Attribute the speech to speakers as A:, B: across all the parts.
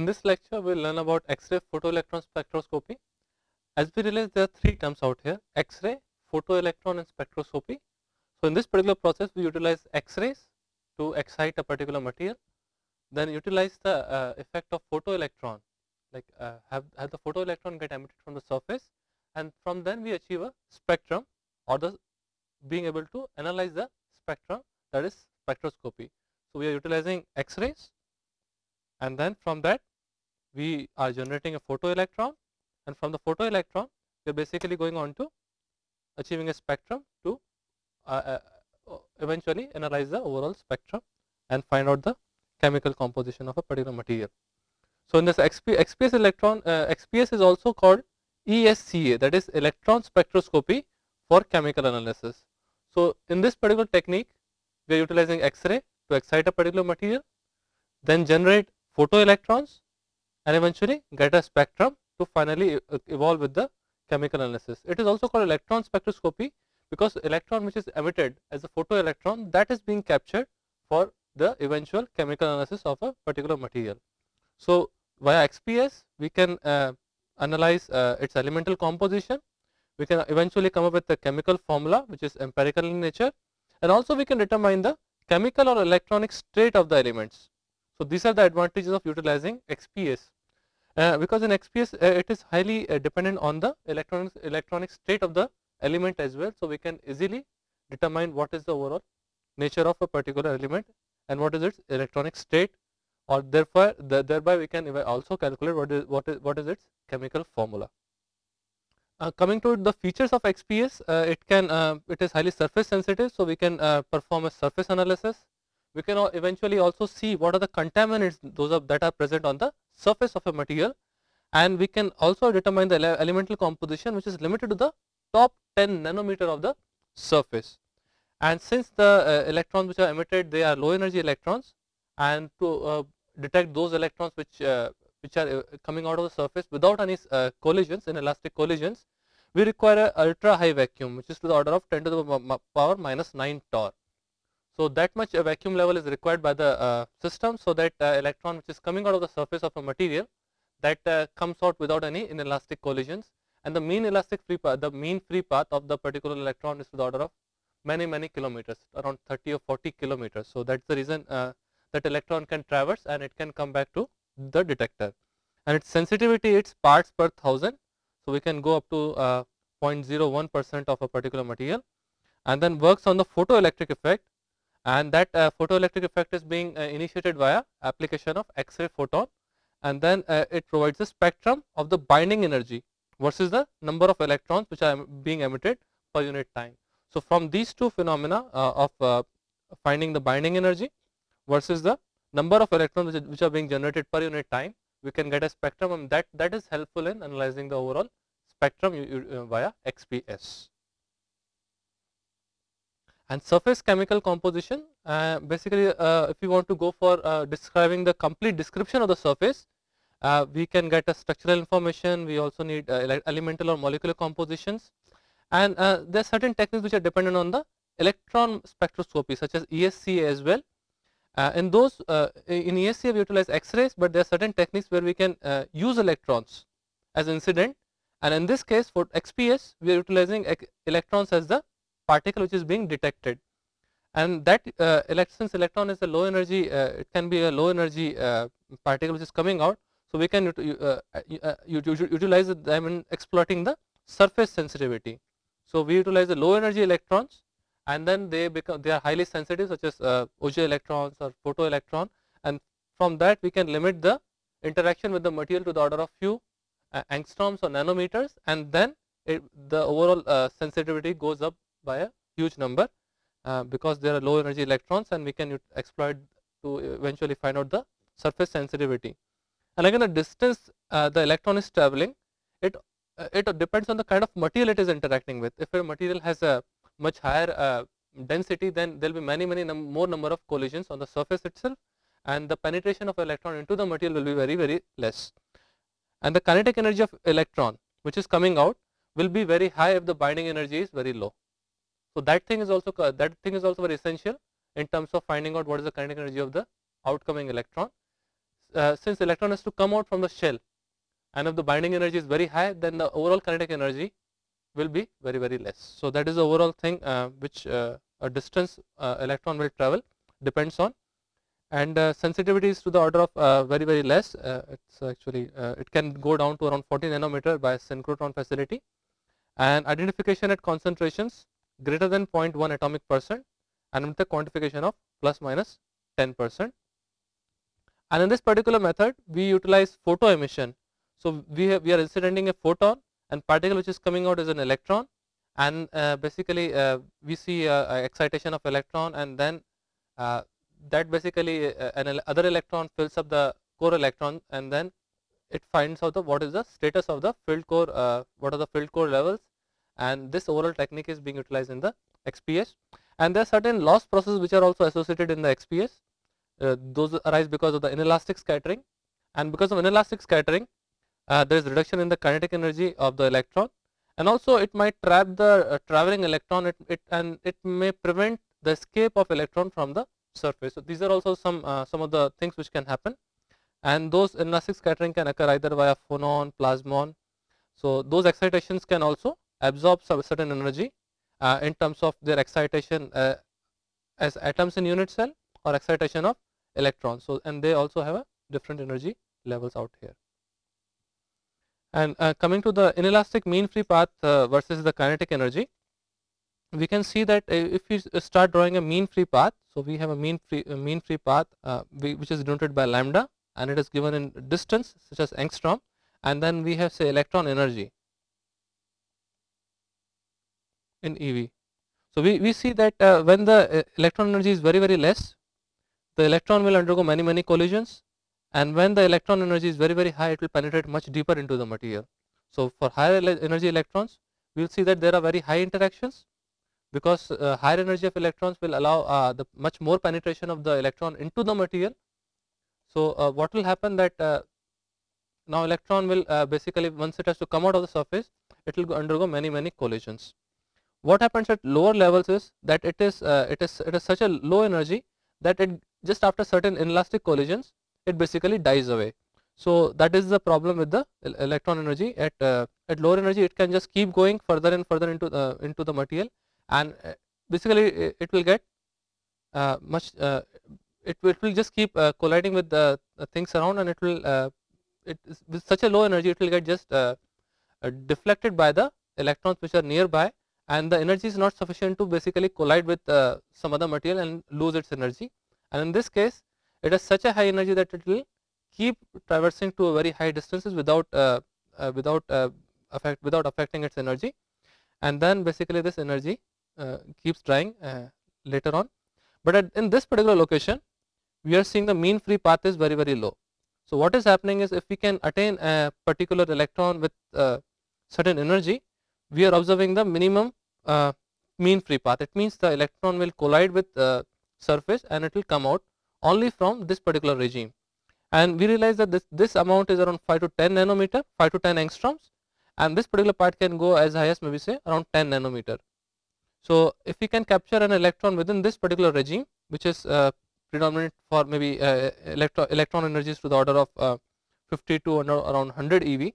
A: In this lecture, we will learn about X-ray photoelectron spectroscopy. As we realize, there are three terms out here, X-ray, photoelectron and spectroscopy. So, in this particular process, we utilize X-rays to excite a particular material, then utilize the uh, effect of photoelectron, like uh, have, have the photoelectron get emitted from the surface and from then we achieve a spectrum or the being able to analyze the spectrum that is spectroscopy. So, we are utilizing X-rays and then from that we are generating a photoelectron and from the photoelectron we are basically going on to achieving a spectrum to uh, uh, eventually analyze the overall spectrum and find out the chemical composition of a particular material. So, in this XP, XPS electron uh, XPS is also called ESCA that is electron spectroscopy for chemical analysis. So, in this particular technique we are utilizing X-ray to excite a particular material then generate photoelectrons and eventually get a spectrum to finally evolve with the chemical analysis. It is also called electron spectroscopy because electron which is emitted as a photoelectron that is being captured for the eventual chemical analysis of a particular material. So, via XPS we can uh, analyze uh, its elemental composition, we can eventually come up with the chemical formula which is empirical in nature and also we can determine the chemical or electronic state of the elements. So, these are the advantages of utilizing XPS uh, because in XPS uh, it is highly uh, dependent on the electronic electronic state of the element as well. So, we can easily determine what is the overall nature of a particular element and what is its electronic state or therefore the, thereby we can also calculate what is what is what is its chemical formula. Uh, coming to the features of XPS, uh, it can uh, it is highly surface sensitive, so we can perform a surface analysis we can eventually also see what are the contaminants those are that are present on the surface of a material. And we can also determine the elemental composition which is limited to the top 10 nanometer of the surface. And since the uh, electrons which are emitted they are low energy electrons. And to uh, detect those electrons which uh, which are uh, coming out of the surface without any uh, collisions inelastic collisions we require a ultra high vacuum which is to the order of 10 to the power minus 9 torr so, that much a vacuum level is required by the uh, system, so that uh, electron which is coming out of the surface of a material that uh, comes out without any inelastic collisions and the mean elastic free path, the mean free path of the particular electron is to the order of many many kilometers around 30 or 40 kilometers. So, that is the reason uh, that electron can traverse and it can come back to the detector and its sensitivity its parts per thousand. So, we can go up to uh, 0.01 percent of a particular material and then works on the photoelectric effect and that uh, photoelectric effect is being uh, initiated via application of X-ray photon and then uh, it provides a spectrum of the binding energy versus the number of electrons which are being emitted per unit time. So, from these two phenomena of finding the binding energy versus the number of electrons which, are being generated per unit time, we can get a spectrum and that, that is helpful in analyzing the overall spectrum via XPS and surface chemical composition uh, basically uh, if you want to go for uh, describing the complete description of the surface uh, we can get a structural information. We also need uh, elemental or molecular compositions. And uh, there are certain techniques which are dependent on the electron spectroscopy such as ESCA as well. In those in ESCA we utilize x-rays but there are certain techniques where we can use electrons as incident. And in this case for XPS we are utilizing electrons as the particle which is being detected. And that uh, since electron is a low energy uh, it can be a low energy uh, particle which is coming out. So we can uh, uh, utilize them in exploiting the surface sensitivity. So we utilize the low energy electrons and then they become they are highly sensitive such as uh, Auger electrons or photoelectron and from that we can limit the interaction with the material to the order of few angstroms or nanometers. And then it, the overall sensitivity goes up by a huge number uh, because there are low energy electrons and we can exploit to eventually find out the surface sensitivity. And again the distance uh, the electron is traveling it uh, it depends on the kind of material it is interacting with. If a material has a much higher uh, density then there will be many many num more number of collisions on the surface itself and the penetration of electron into the material will be very very less. And the kinetic energy of electron which is coming out will be very high if the binding energy is very low. So, that thing is also that thing is also very essential in terms of finding out what is the kinetic energy of the outcoming electron. uh, since electron has to come out from the shell and if the binding energy is very high then the overall kinetic energy will be very very less. So that is the overall thing uh, which uh, a distance uh, electron will travel depends on and uh, sensitivity is to the order of uh, very very less it's actually it can go down to around 40 nanometer by synchrotron facility and identification at concentrations greater than 0.1 atomic percent and with the quantification of plus minus 10 percent. And in this particular method we utilize photo emission. So we have, we are incidenting a photon and particle which is coming out is an electron. And uh, basically uh, we see uh, excitation of electron and then uh, that basically uh, an other electron fills up the core electron and then it finds out the what is the status of the filled core uh, what are the filled core levels and this overall technique is being utilized in the XPS and there are certain loss processes which are also associated in the XPS those arise because of the inelastic scattering. And because of inelastic scattering uh, there is reduction in the kinetic energy of the electron. And also it might trap the uh, traveling electron. It, it, and it may prevent the escape of electron from the surface. So, these are also some uh, some of the things which can happen. And those inelastic scattering can occur either via phonon, plasmon. So, those excitations can also absorb some certain energy uh, in terms of their excitation uh, as atoms in unit cell or excitation of electrons. So, and they also have a different energy levels out here. And uh, coming to the inelastic mean free path uh, versus the kinetic energy, we can see that uh, if we start drawing a mean free path, so we have a mean free a mean free path uh, which is denoted by lambda and it is given in distance such as angstrom and then we have say electron energy in EV. So we, we see that uh, when the uh, electron energy is very very less, the electron will undergo many many collisions and when the electron energy is very very high it will penetrate much deeper into the material. So for higher energy electrons we will see that there are very high interactions because uh, higher energy of electrons will allow uh, the much more penetration of the electron into the material. So uh, what will happen that uh, now electron will uh, basically once it has to come out of the surface it will undergo many many collisions. What happens at lower levels is that it is uh, it is it is such a low energy that it just after certain inelastic collisions it basically dies away. So that is the problem with the electron energy at uh, at lower energy it can just keep going further and further into the into the material and uh, basically it will get uh, much uh, it, will, it will just keep colliding with the things around and it will it is with such a low energy it will get just deflected by the electrons which are nearby and the energy is not sufficient to basically collide with some other material and lose its energy. And in this case it has such a high energy that it will keep traversing to a very high distances without uh, uh, without uh, affect without affecting its energy. And then basically this energy uh, keeps drying uh, later on. But at, in this particular location we are seeing the mean free path is very very low. So what is happening is if we can attain a particular electron with uh, certain energy we are observing the minimum mean free path. It means the electron will collide with the surface and it will come out only from this particular regime. And we realize that this, this amount is around 5 to 10 nanometer 5 to 10 angstroms. And this particular part can go as high as maybe say around 10 nanometer. So if we can capture an electron within this particular regime which is uh, predominant for maybe uh, electro electron energies to the order of uh, 50 to around 100 eV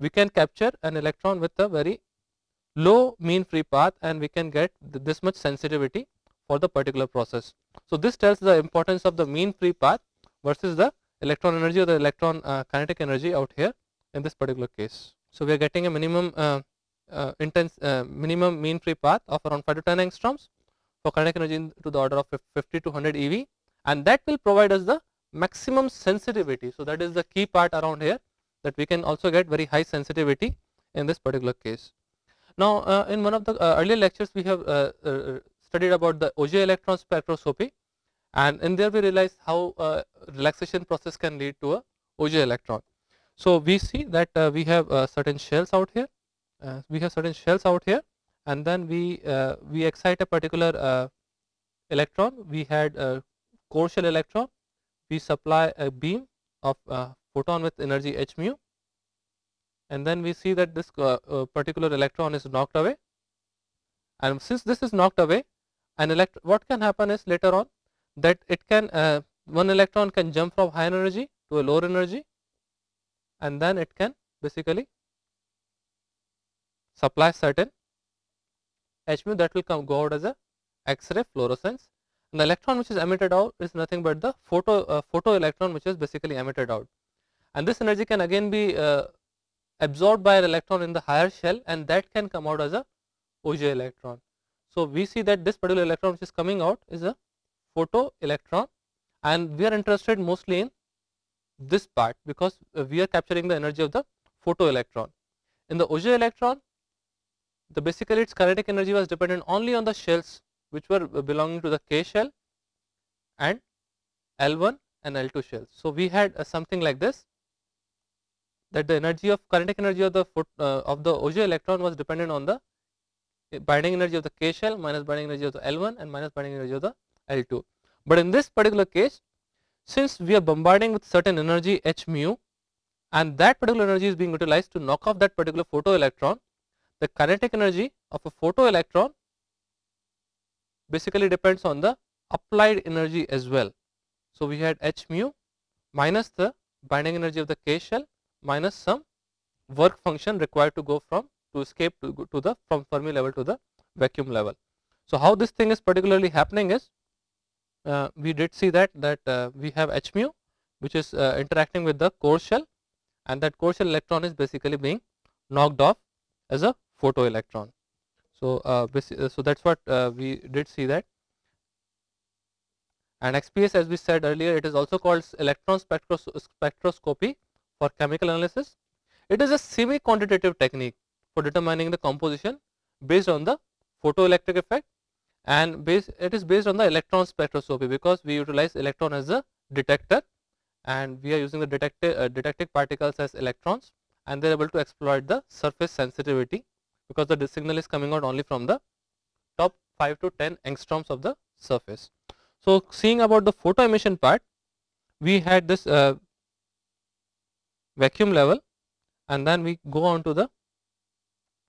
A: we can capture an electron with a very low mean free path and we can get this much sensitivity for the particular process. So this tells the importance of the mean free path versus the electron energy or the electron uh, kinetic energy out here in this particular case. So we are getting a minimum uh, uh, intense uh, minimum mean free path of around 5 to 10 angstroms for kinetic energy to the order of 50 to 100 eV and that will provide us the maximum sensitivity. So that is the key part around here that we can also get very high sensitivity in this particular case. Now uh, in one of the uh, earlier lectures we have studied about the Auger electron spectroscopy. And in there we realized how uh, relaxation process can lead to a Auger electron. So we see that uh, we have uh, certain shells out here, uh, we have certain shells out here. And then we uh, we excite a particular uh, electron, we had a core shell electron, we supply a beam of photon with energy h mu and then we see that this particular electron is knocked away. And since this is knocked away an elect what can happen is later on that it can uh, one electron can jump from high energy to a lower energy. And then it can basically supply certain H mu that will come go out as a X-ray fluorescence. And the electron which is emitted out is nothing but the photo uh, photo electron which is basically emitted out. And this energy can again be uh, absorbed by an electron in the higher shell and that can come out as a Auger electron. So, we see that this particular electron which is coming out is a photo electron and we are interested mostly in this part because uh, we are capturing the energy of the photo electron. In the Auger electron the basically its kinetic energy was dependent only on the shells which were uh, belonging to the K shell and L1 and L2 shells. So, we had uh, something like this that the energy of kinetic energy of the foot, uh, of the Auger electron was dependent on the binding energy of the K shell minus binding energy of the L1 and minus binding energy of the L2. But in this particular case since we are bombarding with certain energy h mu and that particular energy is being utilized to knock off that particular photoelectron, the kinetic energy of a photoelectron basically depends on the applied energy as well. So, we had h mu minus the binding energy of the K shell minus some work function required to go from to escape to, to the from Fermi level to the vacuum level. So, how this thing is particularly happening is uh, we did see that that uh, we have h mu which is uh, interacting with the core shell and that core shell electron is basically being knocked off as a photo electron. So, uh, uh, so that is what uh, we did see that and XPS as we said earlier it is also called electron spectros spectroscopy for chemical analysis. It is a semi quantitative technique for determining the composition based on the photoelectric effect and base, it is based on the electron spectroscopy because we utilize electron as a detector and we are using the uh, detected particles as electrons and they are able to exploit the surface sensitivity because the signal is coming out only from the top 5 to 10 angstroms of the surface. So, seeing about the photo emission part we had this uh, vacuum level and then we go on to the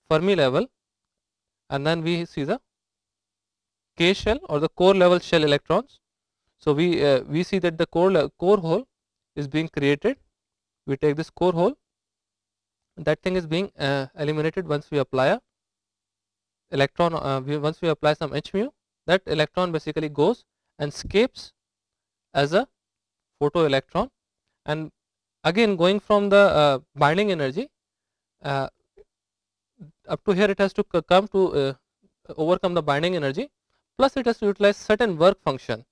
A: Fermi level and then we see the K shell or the core level shell electrons. So, we uh, we see that the core core hole is being created. We take this core hole. That thing is being uh, eliminated once we apply a electron uh, we, once we apply some h mu that electron basically goes and escapes as a photo electron and again going from the uh, binding energy uh, up to here it has to come to uh, overcome the binding energy plus it has to utilize certain work function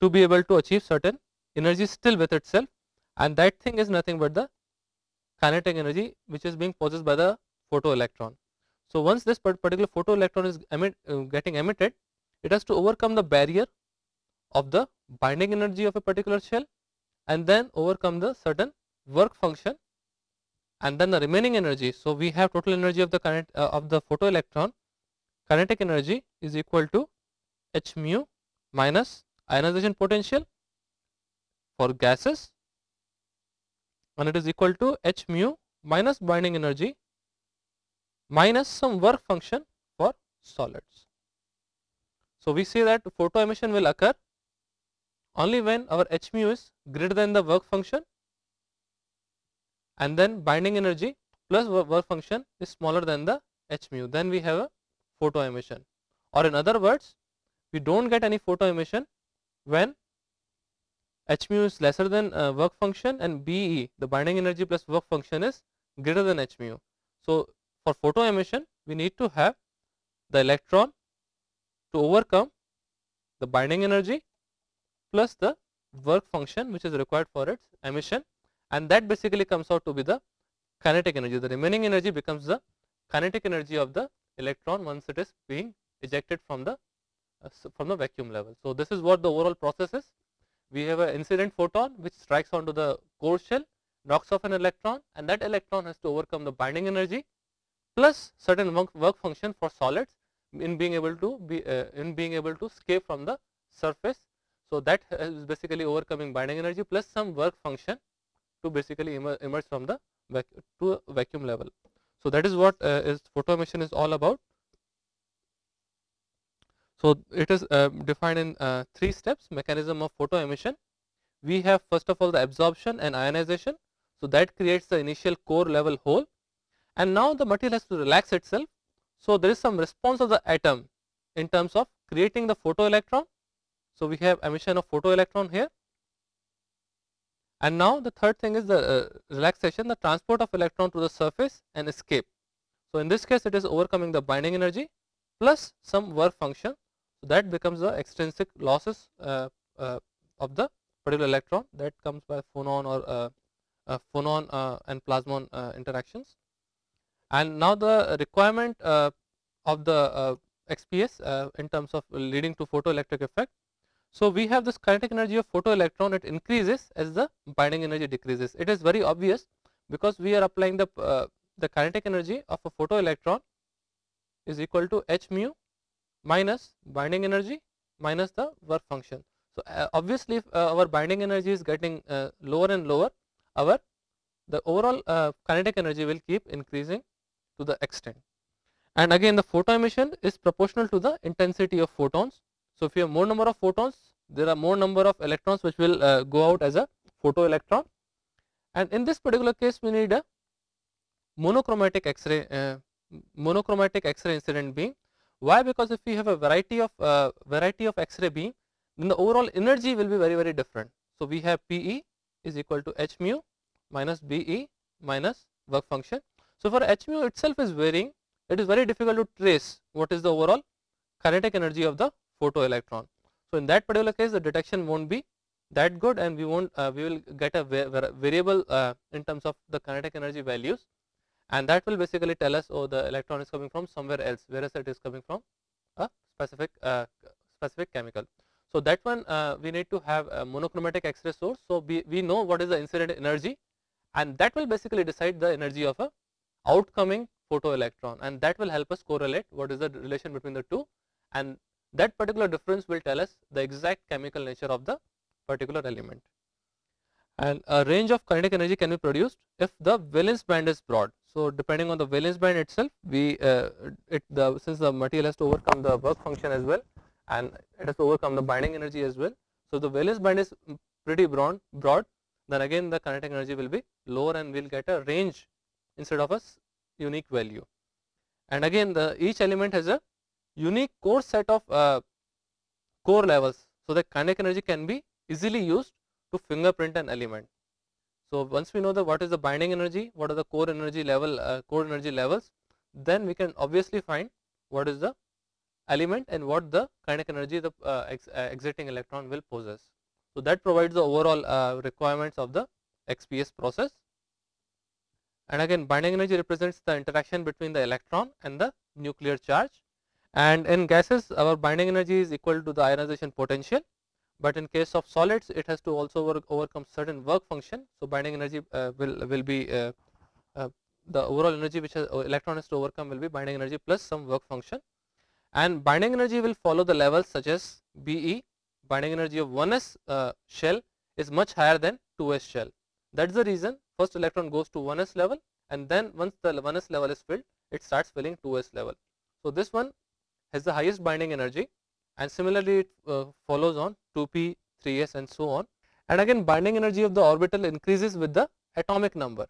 A: to be able to achieve certain energy still with itself and that thing is nothing but the kinetic energy which is being possessed by the photoelectron. So, once this particular photoelectron is emit, uh, getting emitted, it has to overcome the barrier of the binding energy of a particular shell and then overcome the certain work function and then the remaining energy. So, we have total energy of the current uh, of the photoelectron kinetic energy is equal to h mu minus ionization potential for gases and it is equal to h mu minus binding energy minus some work function for solids. So, we see that photo emission will occur only when our h mu is greater than the work function and then binding energy plus work function is smaller than the h mu then we have a photo emission or in other words we do not get any photo emission when h mu is lesser than uh, work function and BE the binding energy plus work function is greater than h mu. So, for photo emission we need to have the electron to overcome the binding energy plus the work function which is required for its emission and that basically comes out to be the kinetic energy. The remaining energy becomes the kinetic energy of the electron once it is being ejected from the uh, from the vacuum level. So, this is what the overall process is we have an incident photon which strikes onto the core shell knocks off an electron and that electron has to overcome the binding energy plus certain work, work function for solids in being able to be uh, in being able to escape from the surface. So, that is basically overcoming binding energy plus some work function to basically emerge from the vac to vacuum level. So, that is what uh, is photo emission is all about. So, it is uh, defined in uh, three steps mechanism of photo emission. we have first of all the absorption and ionization. So, that creates the initial core level hole and now the material has to relax itself. So, there is some response of the atom in terms of creating the photoelectron. So, we have emission of photoelectron here and now the third thing is the uh, relaxation the transport of electron to the surface and escape. So, in this case it is overcoming the binding energy plus some work function. So, that becomes the extrinsic losses uh, uh, of the particular electron that comes by phonon or uh, uh, phonon uh, and plasmon interactions. And now the requirement of the XPS in terms of leading to photoelectric effect. So, we have this kinetic energy of photoelectron it increases as the binding energy decreases. It is very obvious because we are applying the the kinetic energy of a photoelectron is equal to h mu minus binding energy minus the work function. So, uh, obviously, if uh, our binding energy is getting uh, lower and lower, our the overall uh, kinetic energy will keep increasing to the extent. And again the photo emission is proportional to the intensity of photons. So, if you have more number of photons, there are more number of electrons which will uh, go out as a photoelectron. And in this particular case, we need a monochromatic X-ray, uh, monochromatic X-ray incident beam. Why? Because if we have a variety of uh, variety of X-ray beam, then the overall energy will be very very different. So, we have Pe is equal to h mu minus Be minus work function. So, for h mu itself is varying, it is very difficult to trace what is the overall kinetic energy of the photoelectron. So, in that particular case the detection will not be that good and we won't uh, we will get a variable uh, in terms of the kinetic energy values and that will basically tell us oh the electron is coming from somewhere else whereas it is coming from a specific uh, specific chemical. So, that one uh, we need to have a monochromatic X-ray source. So, we, we know what is the incident energy and that will basically decide the energy of a outcoming photoelectron and that will help us correlate what is the relation between the two and that particular difference will tell us the exact chemical nature of the particular element. And a range of kinetic energy can be produced if the valence band is broad. So, depending on the valence band itself, we uh, it the since the material has to overcome the work function as well, and it has to overcome the binding energy as well. So, the valence band is pretty broad, broad then again the kinetic energy will be lower and we will get a range instead of a unique value. And again the each element has a unique core set of uh, core levels. So, the kinetic energy can be easily used to fingerprint an element. So, once we know the what is the binding energy, what are the core energy level, uh, core energy levels, then we can obviously find what is the element and what the kinetic energy the uh, ex, uh, exiting electron will possess. So, that provides the overall uh, requirements of the XPS process. And again binding energy represents the interaction between the electron and the nuclear charge. And in gases our binding energy is equal to the ionization potential but in case of solids it has to also work, overcome certain work function. So, binding energy uh, will, will be uh, uh, the overall energy which has, uh, electron has to overcome will be binding energy plus some work function and binding energy will follow the levels such as Be binding energy of 1s uh, shell is much higher than 2s shell. That is the reason first electron goes to 1s level and then once the 1s level is filled it starts filling 2s level. So, this one has the highest binding energy and similarly it uh, follows on 2p, 3s and so on. And again binding energy of the orbital increases with the atomic number.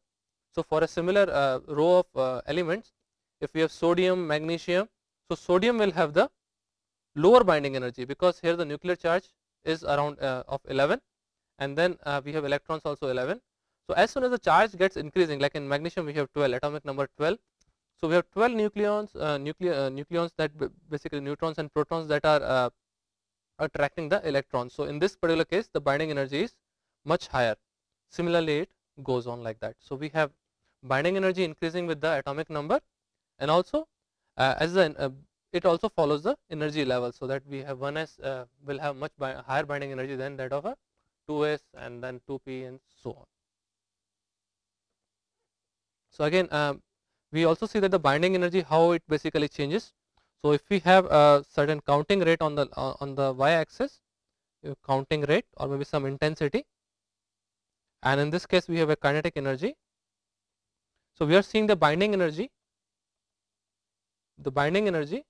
A: So, for a similar uh, row of uh, elements if we have sodium, magnesium, so sodium will have the lower binding energy because here the nuclear charge is around uh, of 11 and then uh, we have electrons also 11. So, as soon as the charge gets increasing like in magnesium we have 12 atomic number 12 so, we have 12 nucleons, uh, uh, nucleons that basically neutrons and protons that are uh, attracting the electrons. So, in this particular case the binding energy is much higher. Similarly, it goes on like that. So, we have binding energy increasing with the atomic number and also uh, as the uh, it also follows the energy level. So, that we have 1s uh, will have much bi higher binding energy than that of a 2s and then 2p and so on. So, again um, we also see that the binding energy how it basically changes. So, if we have a certain counting rate on the uh, on the y axis counting rate or maybe some intensity and in this case we have a kinetic energy. So, we are seeing the binding energy the binding energy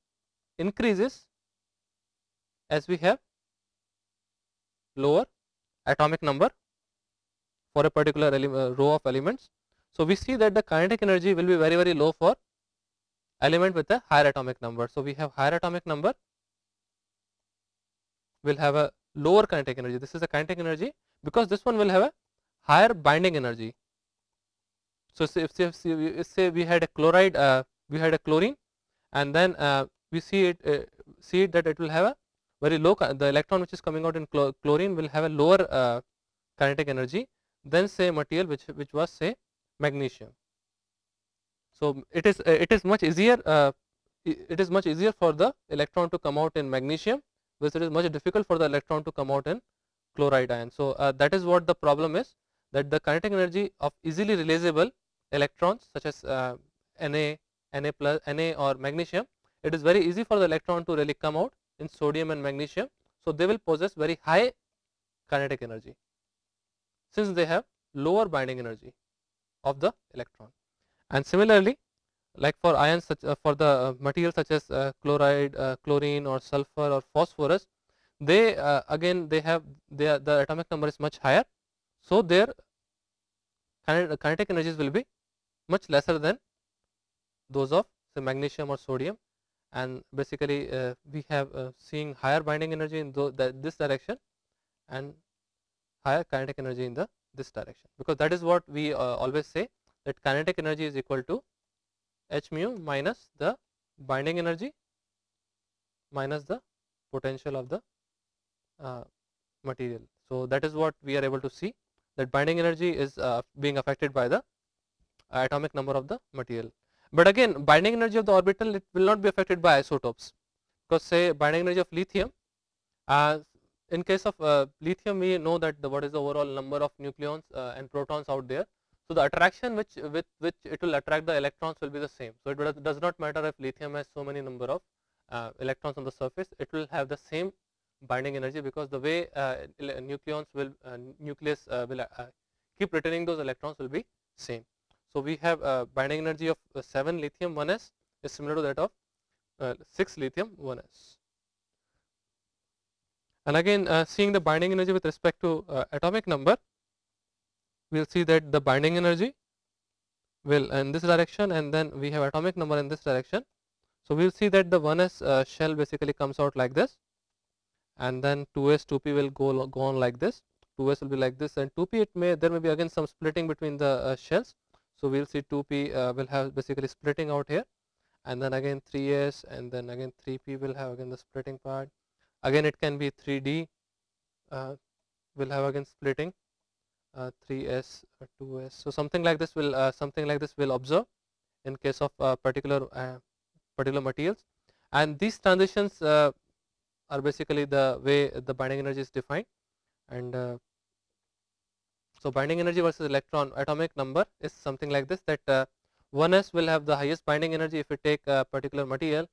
A: increases as we have lower atomic number for a particular uh, row of elements. So, we see that the kinetic energy will be very very low for element with a higher atomic number. So, we have higher atomic number will have a lower kinetic energy. This is the kinetic energy because this one will have a higher binding energy. So, say if, say, if say we had a chloride, uh, we had a chlorine and then uh, we see it uh, see it that it will have a very low the electron which is coming out in chlorine will have a lower uh, kinetic energy than say material which which was say magnesium. So, it is uh, it is much easier uh, it is much easier for the electron to come out in magnesium because it is much difficult for the electron to come out in chloride ion. So, uh, that is what the problem is that the kinetic energy of easily releasable electrons such as uh, Na, Na plus Na or magnesium it is very easy for the electron to really come out in sodium and magnesium. So, they will possess very high kinetic energy since they have lower binding energy of the electron. And similarly, like for ions such uh, for the uh, materials such as uh, chloride, uh, chlorine or sulfur or phosphorus, they uh, again they have their the atomic number is much higher. So, their kinetic energies will be much lesser than those of say magnesium or sodium and basically uh, we have uh, seeing higher binding energy in this direction and higher kinetic energy in the this direction because that is what we uh, always say that kinetic energy is equal to h mu minus the binding energy minus the potential of the uh, material. So, that is what we are able to see that binding energy is uh, being affected by the atomic number of the material. But again binding energy of the orbital it will not be affected by isotopes because say binding energy of lithium uh, in case of uh, lithium we know that the what is the overall number of nucleons uh, and protons out there. So, the attraction which with which it will attract the electrons will be the same. So, it does not matter if lithium has so many number of uh, electrons on the surface it will have the same binding energy because the way uh, nucleons will uh, nucleus will keep returning those electrons will be same. So, we have binding energy of uh, 7 lithium 1s is similar to that of uh, 6 lithium 1s. And again uh, seeing the binding energy with respect to uh, atomic number, we will see that the binding energy will in this direction and then we have atomic number in this direction. So, we will see that the 1s uh, shell basically comes out like this and then 2s 2p will go, go on like this 2s will be like this and 2p it may there may be again some splitting between the uh, shells so, we will see 2p uh, will have basically splitting out here and then again 3s and then again 3p will have again the splitting part. Again it can be 3d uh, will have again splitting uh, 3s or 2s. So, something like this will uh, something like this will observe in case of uh, particular uh, particular materials and these transitions are basically the way the binding energy is defined and so, binding energy versus electron atomic number is something like this that uh, 1s will have the highest binding energy if we take a particular material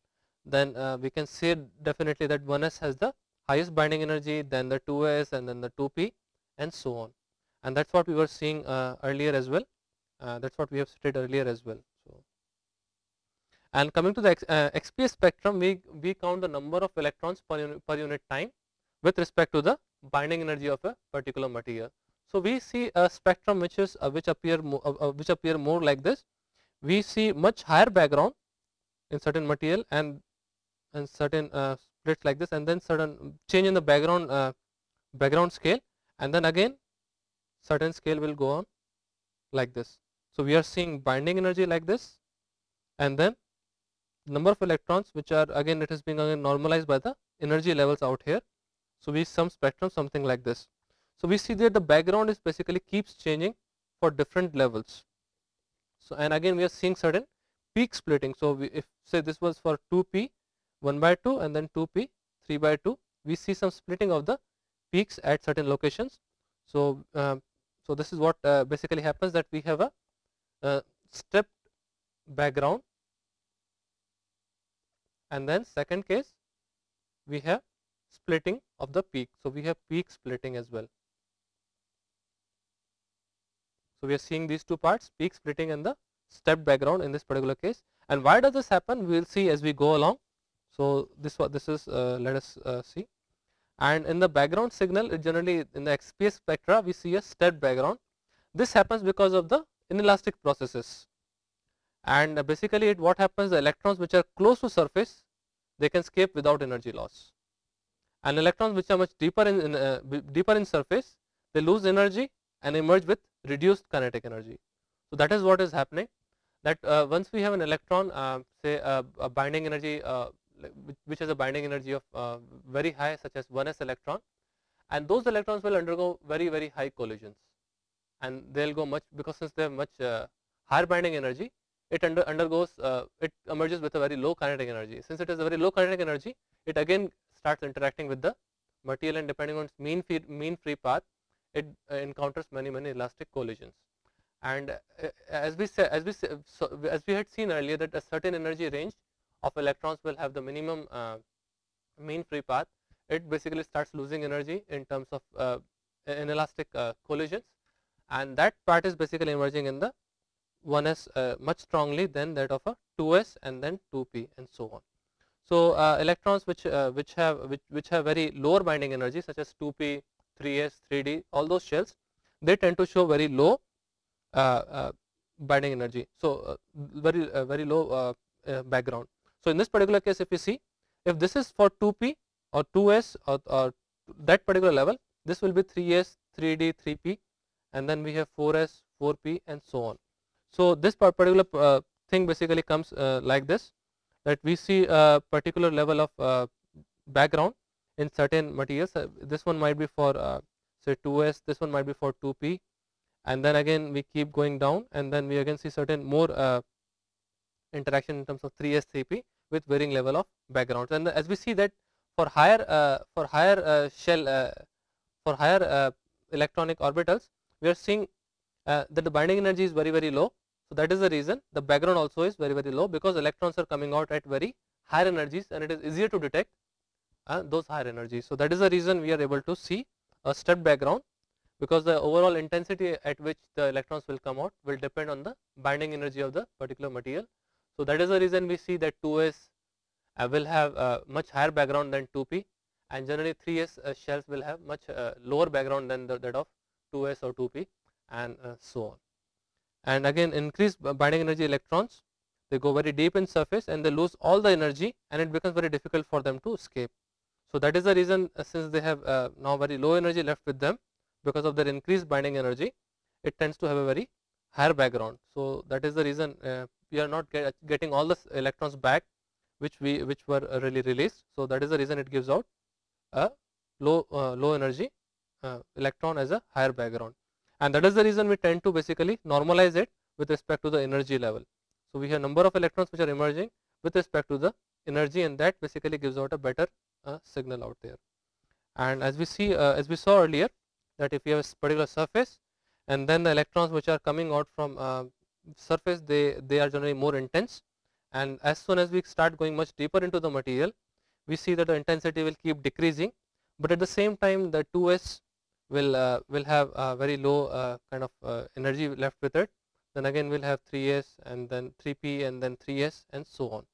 A: then uh, we can say definitely that 1s has the highest binding energy then the 2s and then the 2p and so on and that is what we were seeing uh, earlier as well uh, that is what we have stated earlier as well. So, and coming to the X, uh, XPS spectrum we, we count the number of electrons per unit, per unit time with respect to the binding energy of a particular material. So, we see a spectrum which is uh, which appear uh, which appear more like this. We see much higher background in certain material and and certain uh, splits like this and then certain change in the background uh, background scale and then again certain scale will go on like this. So, we are seeing binding energy like this and then number of electrons which are again it is being again normalized by the energy levels out here. So, we some spectrum something like this. So, we see that the background is basically keeps changing for different levels. So, and again we are seeing certain peak splitting. So, we, if say this was for 2p 1 by 2 and then 2p 3 by 2 we see some splitting of the peaks at certain locations. So, uh, so this is what uh, basically happens that we have a, a stepped background and then second case we have splitting of the peak. So, we have peak splitting as well. So, we are seeing these two parts peak splitting and the stepped background in this particular case and why does this happen we will see as we go along. So, this what this is uh, let us uh, see and in the background signal generally in the XPS spectra we see a stepped background. This happens because of the inelastic processes and basically it what happens the electrons which are close to surface they can escape without energy loss and electrons which are much deeper in, in uh, deeper in surface they lose energy and emerge with reduced kinetic energy. So, that is what is happening that uh, once we have an electron uh, say a binding energy uh, which has a binding energy of uh, very high such as 1s electron. And those electrons will undergo very very high collisions. And they will go much because since they have much uh, higher binding energy it under, undergoes it emerges with a very low kinetic energy. Since it has a very low kinetic energy it again starts interacting with the material and depending on its mean free, mean free path it encounters many many elastic collisions. And uh, as we said as we so as we had seen earlier that a certain energy range of electrons will have the minimum uh, mean free path it basically starts losing energy in terms of uh, inelastic uh, collisions and that part is basically emerging in the 1s uh, much strongly than that of a 2s and then 2p and so on so uh, electrons which which have which, which have very lower binding energy such as 2p 3s 3d all those shells they tend to show very low uh, uh, binding energy. So, uh, very very low background. So, in this particular case if you see if this is for 2p or 2s or, or that particular level this will be 3s 3d 3p and then we have 4s 4p and so on. So, this particular uh, thing basically comes uh, like this that we see a particular level of uh, background in certain materials this one might be for say 2s this one might be for 2p and then again we keep going down and then we again see certain more uh, interaction in terms of 3s 3p with varying level of backgrounds and as we see that for higher uh, for higher uh, shell uh, for higher uh, electronic orbitals we are seeing uh, that the binding energy is very very low so that is the reason the background also is very very low because electrons are coming out at very higher energies and it is easier to detect those higher energies so that is the reason we are able to see a stepped background because the overall intensity at which the electrons will come out will depend on the binding energy of the particular material. So, that is the reason we see that 2s uh, will have uh, much higher background than 2p and generally 3s uh, shells will have much uh, lower background than the, that of 2s or 2p and uh, so on. And again increased binding energy electrons they go very deep in surface and they lose all the energy and it becomes very difficult for them to escape. So, that is the reason since they have now very low energy left with them because of their increased binding energy it tends to have a very higher background. So, that is the reason we are not get, getting all the electrons back which we which were uh, really released. So, that is the reason it gives out a low uh, low energy uh, electron as a higher background and that is the reason we tend to basically normalize it with respect to the energy level. So, we have number of electrons which are emerging with respect to the energy and that basically gives out a better uh, signal out there. And as we see uh, as we saw earlier that if you have a particular surface and then the electrons which are coming out from uh, surface they they are generally more intense. And as soon as we start going much deeper into the material we see that the intensity will keep decreasing. But at the same time the 2s will uh, will have a very low uh, kind of uh, energy left with it. Then again we'll have 3s and then 3p and then 3s and so on.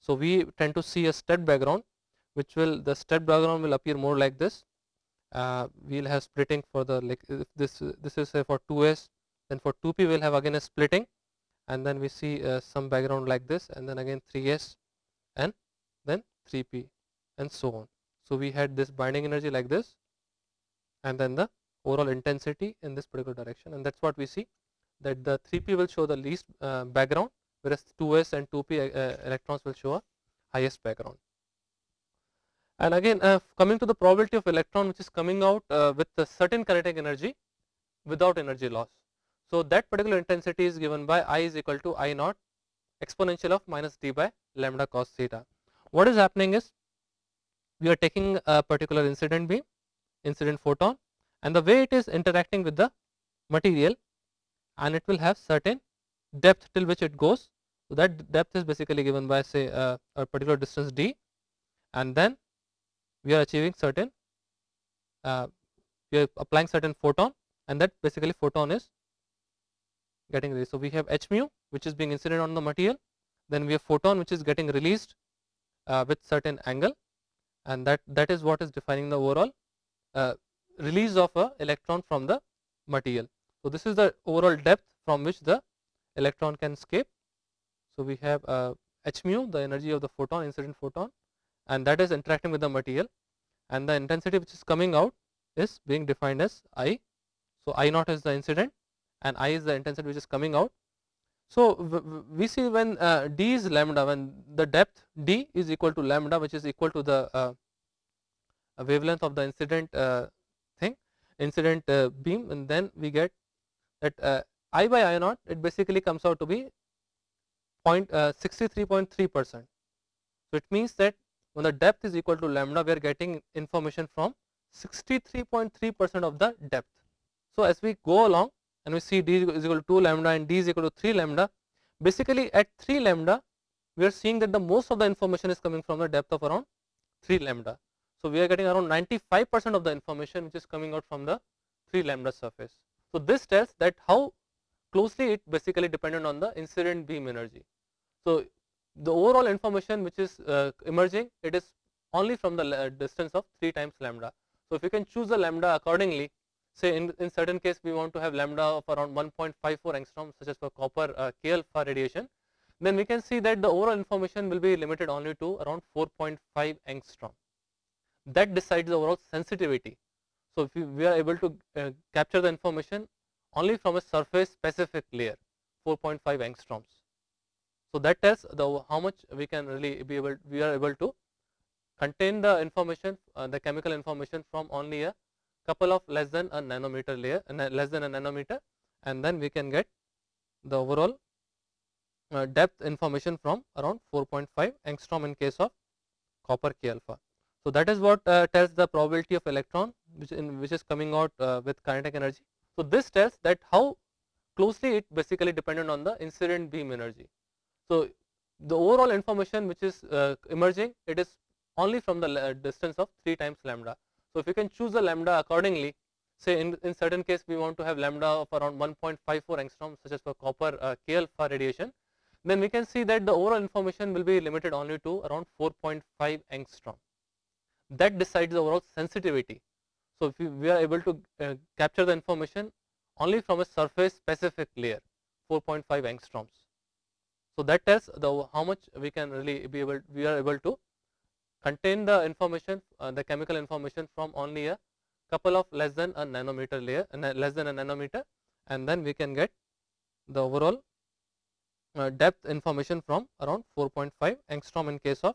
A: So we tend to see a stepped background which will the stepped background will appear more like this. Uh, we'll have splitting for the like this this is say for 2s then for 2p we'll have again a splitting. And then we see uh, some background like this. And then again 3s and then 3p and so on. So we had this binding energy like this. And then the overall intensity in this particular direction. And that's what we see that the 3p will show the least uh, background whereas 2s and 2p uh, electrons will show a highest background. And again uh, coming to the probability of electron which is coming out uh, with a certain kinetic energy without energy loss. So, that particular intensity is given by I is equal to I naught exponential of minus d by lambda cos theta. What is happening is we are taking a particular incident beam incident photon and the way it is interacting with the material and it will have certain depth till which it goes. So, that depth is basically given by say uh, a particular distance d and then we are achieving certain uh, we are applying certain photon and that basically photon is getting released. So, we have h mu which is being incident on the material then we have photon which is getting released uh, with certain angle and that, that is what is defining the overall uh, release of a electron from the material. So, this is the overall depth from which the electron can escape. So, we have uh, h mu the energy of the photon incident photon and that is interacting with the material and the intensity which is coming out is being defined as I. So, I naught is the incident and I is the intensity which is coming out. So, we see when uh, d is lambda when the depth d is equal to lambda which is equal to the uh, wavelength of the incident uh, thing incident uh, beam and then we get that uh, I by I naught it basically comes out to be point 63.3 uh, percent. So, it means that when the depth is equal to lambda we are getting information from 63.3 percent of the depth. So, as we go along and we see d is equal to 2 lambda and d is equal to 3 lambda basically at 3 lambda we are seeing that the most of the information is coming from the depth of around 3 lambda. So, we are getting around 95 percent of the information which is coming out from the 3 lambda surface. So, this tells that how closely it basically dependent on the incident beam energy. So, the overall information which is uh, emerging it is only from the distance of 3 times lambda. So, if you can choose the lambda accordingly say in, in certain case we want to have lambda of around 1.54 angstrom such as for copper uh, K alpha radiation then we can see that the overall information will be limited only to around 4.5 angstrom that decides the overall sensitivity. So, if we, we are able to uh, capture the information only from a surface specific layer 4.5 angstroms. So, that tells the how much we can really be able we are able to contain the information uh, the chemical information from only a couple of less than a nanometer layer less than a nanometer and then we can get the overall uh, depth information from around 4.5 angstrom in case of copper K alpha. So, that is what uh, tells the probability of electron which in which is coming out uh, with kinetic energy. So, this tells that how closely it basically dependent on the incident beam energy. So, the overall information which is uh, emerging it is only from the uh, distance of 3 times lambda. So, if you can choose the lambda accordingly say in, in certain case we want to have lambda of around 1.54 angstrom such as for copper uh, K alpha radiation then we can see that the overall information will be limited only to around 4.5 angstrom that decides the overall sensitivity. So, if we are able to uh, capture the information only from a surface specific layer 4.5 angstroms. So, that tells the how much we can really be able we are able to contain the information uh, the chemical information from only a couple of less than a nanometer layer and less than a nanometer and then we can get the overall uh, depth information from around 4.5 angstrom in case of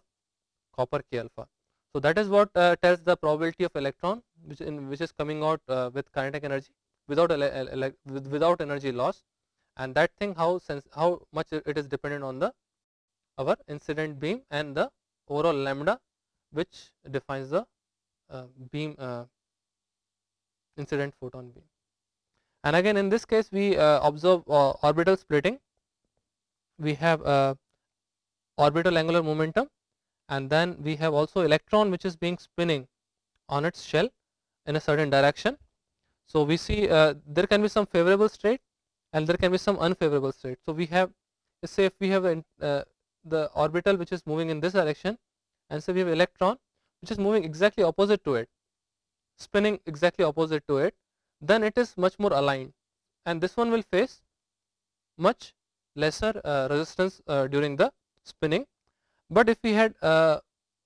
A: copper K alpha. So, that is what uh, tells the probability of electron which in which is coming out uh, with kinetic energy without without energy loss and that thing how sense how much it is dependent on the our incident beam and the overall lambda which defines the uh, beam uh, incident photon beam. And again in this case we uh, observe orbital splitting we have orbital angular momentum and then we have also electron which is being spinning on its shell in a certain direction. So, we see uh, there can be some favorable state and there can be some unfavorable state. So, we have say if we have uh, the orbital which is moving in this direction and so we have electron which is moving exactly opposite to it spinning exactly opposite to it. Then it is much more aligned. And this one will face much lesser uh, resistance uh, during the spinning. But if we had uh,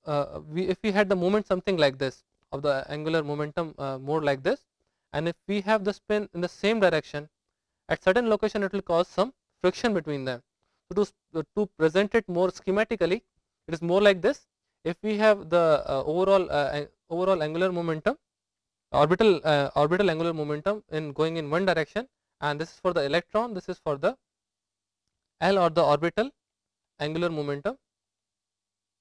A: uh, we if we had the moment something like this of the angular momentum uh, more like this and if we have the spin in the same direction at certain location it will cause some friction between them. So, to, to present it more schematically it is more like this if we have the uh, overall uh, overall angular momentum orbital uh, orbital angular momentum in going in one direction and this is for the electron this is for the L or the orbital angular momentum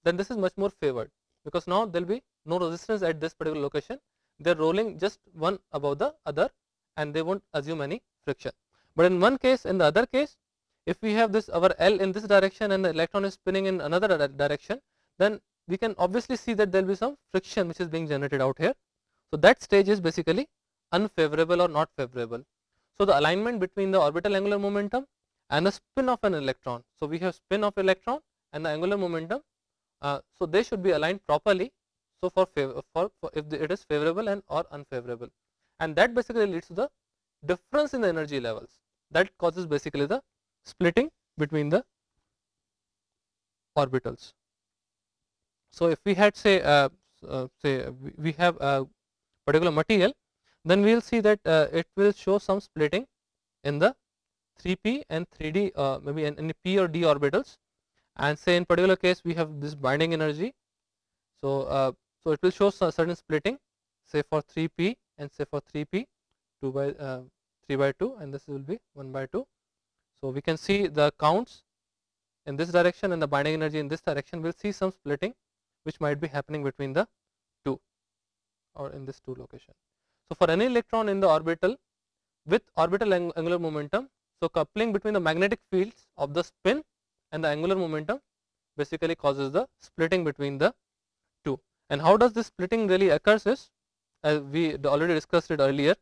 A: then this is much more favored because now there will be no resistance at this particular location they are rolling just one above the other and they won't assume any friction. But in one case in the other case if we have this our L in this direction and the electron is spinning in another direction then we can obviously see that there will be some friction which is being generated out here. So, that stage is basically unfavorable or not favorable. So, the alignment between the orbital angular momentum and the spin of an electron. So, we have spin of electron and the angular momentum uh, so, they should be aligned properly. So for, favor, for, for if the, it is favorable and or unfavorable, and that basically leads to the difference in the energy levels that causes basically the splitting between the orbitals. So if we had say uh, uh, say we have a particular material, then we will see that uh, it will show some splitting in the 3p and 3d uh, maybe in, in p or d orbitals and say in particular case we have this binding energy. So, uh, so it will show certain splitting say for 3p and say for 3p 2 by uh, 3 by 2 and this will be 1 by 2. So, we can see the counts in this direction and the binding energy in this direction we will see some splitting which might be happening between the two or in this two location. So, for any electron in the orbital with orbital ang angular momentum so, coupling between the magnetic fields of the spin and the angular momentum basically causes the splitting between the two. And how does this splitting really occurs is as we already discussed it earlier,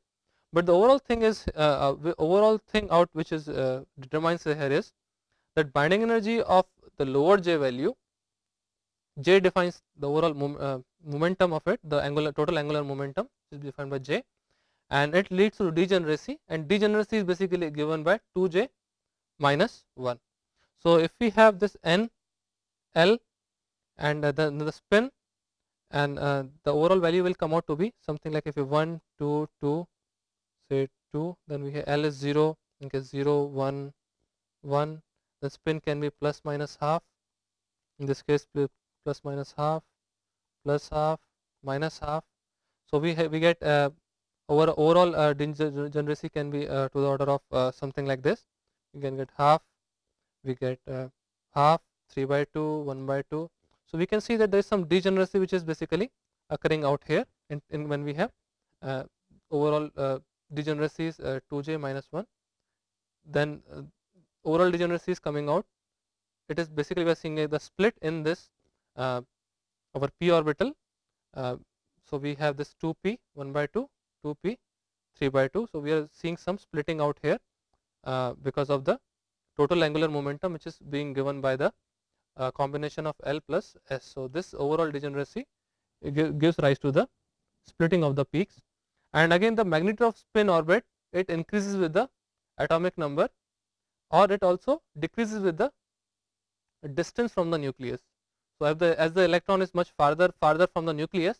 A: but the overall thing is uh, uh, overall thing out which is uh, determines here is that binding energy of the lower j value j defines the overall mom, uh, momentum of it the angular total angular momentum is defined by j and it leads to degeneracy and degeneracy is basically given by 2j minus 1. So, if we have this n l and uh, the, the spin and uh, the overall value will come out to be something like if you 1 2 2 say 2 then we have l is 0 in case 0 1 1 the spin can be plus minus half in this case plus minus half plus half minus half. So we we get uh, over overall uh, degeneracy can be uh, to the order of uh, something like this. You can get half we get uh, half 3 by 2 1 by 2 so we can see that there is some degeneracy which is basically occurring out here in, in when we have uh, overall uh, degeneracy is 2j minus 1 then overall degeneracy is coming out. It is basically we are seeing the split in this our p orbital so we have this 2p 1 by 2 2p 3 by 2. So, we are seeing some splitting out here uh, because of the total angular momentum which is being given by the uh, combination of L plus S. So, this overall degeneracy gives rise to the splitting of the peaks and again the magnitude of spin orbit it increases with the atomic number or it also decreases with the distance from the nucleus. So, as the, as the electron is much farther farther from the nucleus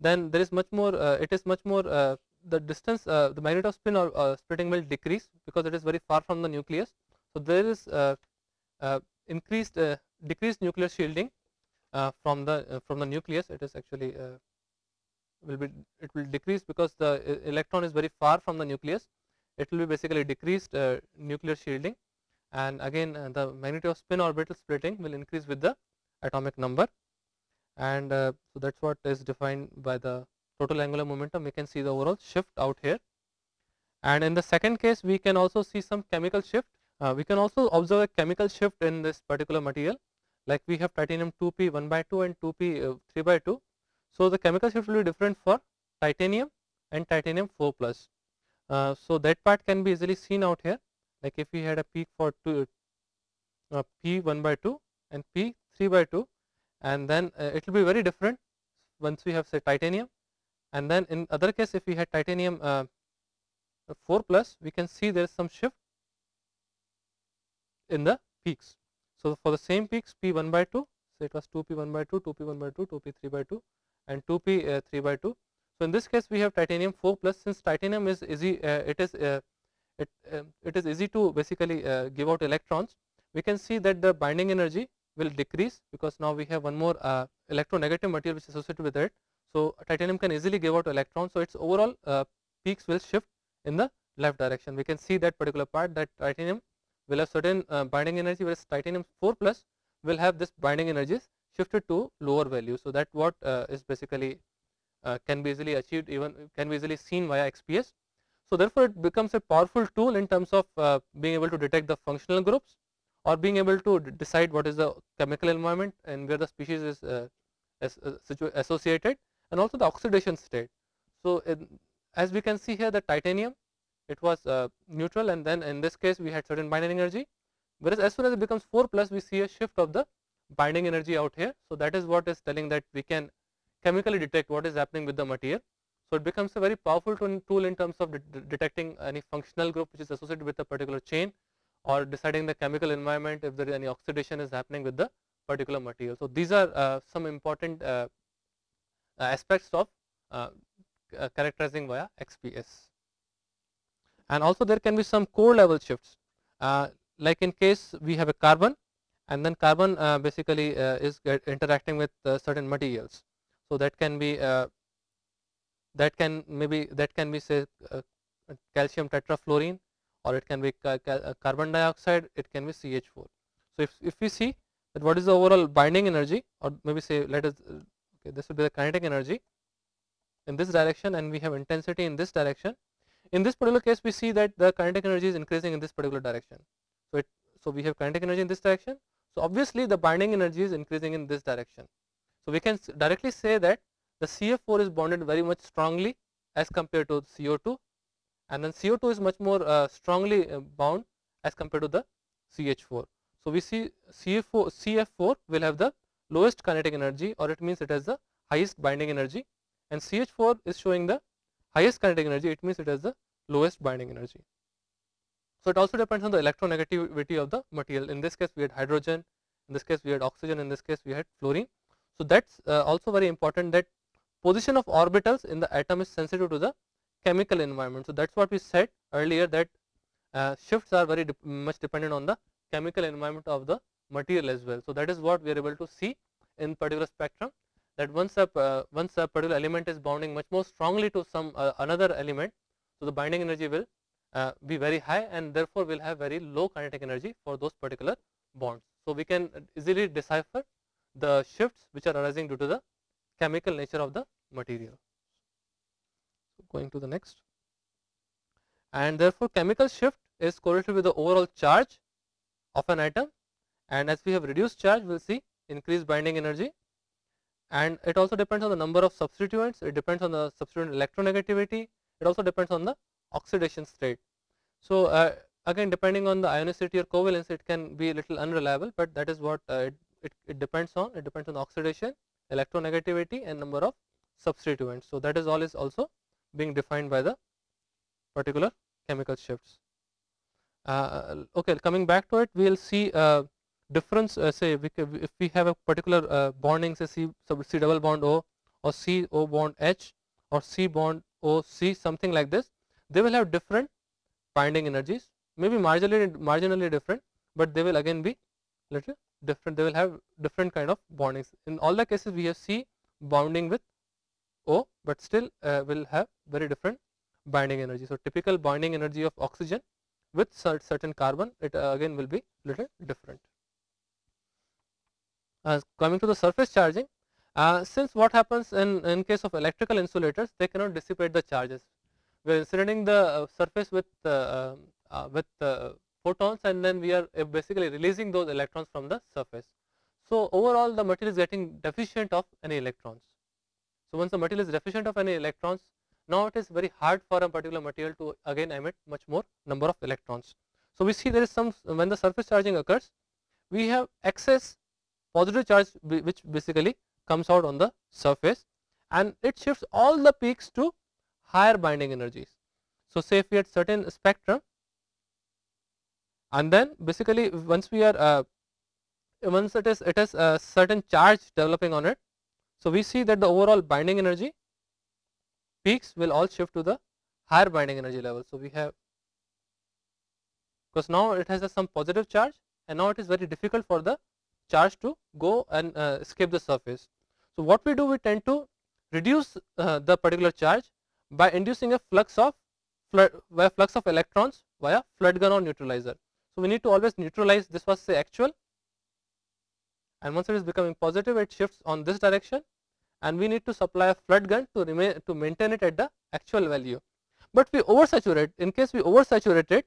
A: then there is much more uh, it is much more uh, the distance uh, the magnitude of spin or splitting will decrease because it is very far from the nucleus. So, there is increased decreased nuclear shielding from the from the nucleus. It is actually will be it will decrease because the electron is very far from the nucleus. It will be basically decreased uh, nuclear shielding. And again uh, the magnitude of spin orbital splitting will increase with the atomic number. And uh, so that's what is defined by the total angular momentum. We can see the overall shift out here. And in the second case we can also see some chemical shift. Uh, we can also observe a chemical shift in this particular material. Like we have titanium 2p 1 by 2 and 2p uh, 3 by 2 so the chemical shift will be different for titanium and titanium 4 plus. Uh, so that part can be easily seen out here. Like if we had a peak for two, uh, p 1 by 2 and p 3 by 2 and then uh, it will be very different once we have say titanium and then in other case if we had titanium uh, 4 plus we can see there is some shift in the peaks. So, for the same peaks p 1 by 2 so it was 2 p 1 by 2, 2 p 1 by 2, 2 p 3 by 2 and 2 p uh, 3 by 2. So, in this case we have titanium 4 plus since titanium is easy uh, it is uh, it, um, it is easy to basically uh, give out electrons we can see that the binding energy will decrease because now we have one more uh, electronegative material which is associated with it. So, titanium can easily give out electrons. So, its overall uh, peaks will shift in the left direction. We can see that particular part that titanium will have certain uh, binding energy whereas titanium 4 plus will have this binding energies shifted to lower value. So, that what uh, is basically uh, can be easily achieved even can be easily seen via XPS. So, therefore, it becomes a powerful tool in terms of uh, being able to detect the functional groups or being able to decide what is the chemical environment and where the species is uh, uh associated and also the oxidation state. So, in, as we can see here the titanium it was uh, neutral and then in this case we had certain binding energy whereas as soon as it becomes 4 plus we see a shift of the binding energy out here. So, that is what is telling that we can chemically detect what is happening with the material. So, it becomes a very powerful tool in terms of de detecting any functional group which is associated with a particular chain or deciding the chemical environment if there is any oxidation is happening with the particular material. So, these are uh, some important uh, aspects of uh, uh characterizing via XPS. And also there can be some core level shifts uh, like in case we have a carbon and then carbon uh, basically is interacting with certain materials. So, that can be that can maybe that can be say calcium tetrafluorine or it can be ca uh, carbon dioxide, it can be CH4. So, if, if we see that what is the overall binding energy or maybe say let us uh, okay, this will be the kinetic energy in this direction and we have intensity in this direction. In this particular case we see that the kinetic energy is increasing in this particular direction. So, it so we have kinetic energy in this direction. So, obviously the binding energy is increasing in this direction. So, we can directly say that the CF4 is bonded very much strongly as compared to CO2 and then CO2 is much more uh, strongly uh, bound as compared to the CH4. So, we see CF4, CF4 will have the lowest kinetic energy or it means it has the highest binding energy and CH4 is showing the highest kinetic energy it means it has the lowest binding energy. So, it also depends on the electronegativity of the material in this case we had hydrogen, in this case we had oxygen, in this case we had fluorine. So, that is uh, also very important that position of orbitals in the atom is sensitive to the chemical environment. So, that is what we said earlier that uh, shifts are very de much dependent on the chemical environment of the material as well. So, that is what we are able to see in particular spectrum that once a uh, once a particular element is bounding much more strongly to some uh, another element. So, the binding energy will uh, be very high and therefore, will have very low kinetic energy for those particular bonds. So, we can easily decipher the shifts which are arising due to the chemical nature of the material going to the next. And therefore, chemical shift is correlated with the overall charge of an atom and as we have reduced charge we will see increased binding energy and it also depends on the number of substituents, it depends on the substituent electronegativity, it also depends on the oxidation state. So, uh, again depending on the ionicity or covalence it can be a little unreliable, but that is what uh, it, it, it, depends on, it depends on oxidation, electronegativity and number of substituents. So, that is all is also being defined by the particular chemical shifts. Uh, okay, coming back to it, we will see uh, difference. Uh, say, we if we have a particular uh, bonding, say C, C double bond O or C O bond H or C bond O C, something like this, they will have different binding energies. Maybe marginally marginally different, but they will again be little different. They will have different kind of bondings. In all the cases, we have C bonding with O, but still uh, will have very different binding energy. So, typical binding energy of oxygen with certain carbon it uh, again will be little different. Uh, coming to the surface charging, uh, since what happens in, in case of electrical insulators they cannot dissipate the charges. We are insulating the uh, surface with uh, with photons and then we are basically releasing those electrons from the surface. So, overall the material is getting deficient of any electrons. So, once the material is deficient of any electrons, now it is very hard for a particular material to again emit much more number of electrons. So, we see there is some when the surface charging occurs, we have excess positive charge which basically comes out on the surface and it shifts all the peaks to higher binding energies. So, say if we had certain spectrum and then basically once we are uh, once it is it has a certain charge developing on it so, we see that the overall binding energy peaks will all shift to the higher binding energy level. So, we have because now it has some positive charge and now it is very difficult for the charge to go and uh, escape the surface. So, what we do we tend to reduce uh, the particular charge by inducing a flux of flood via flux of electrons via flood gun or neutralizer. So, we need to always neutralize this was say actual and once it is becoming positive it shifts on this direction and we need to supply a flood gun to remain to maintain it at the actual value. But we oversaturate in case we oversaturate it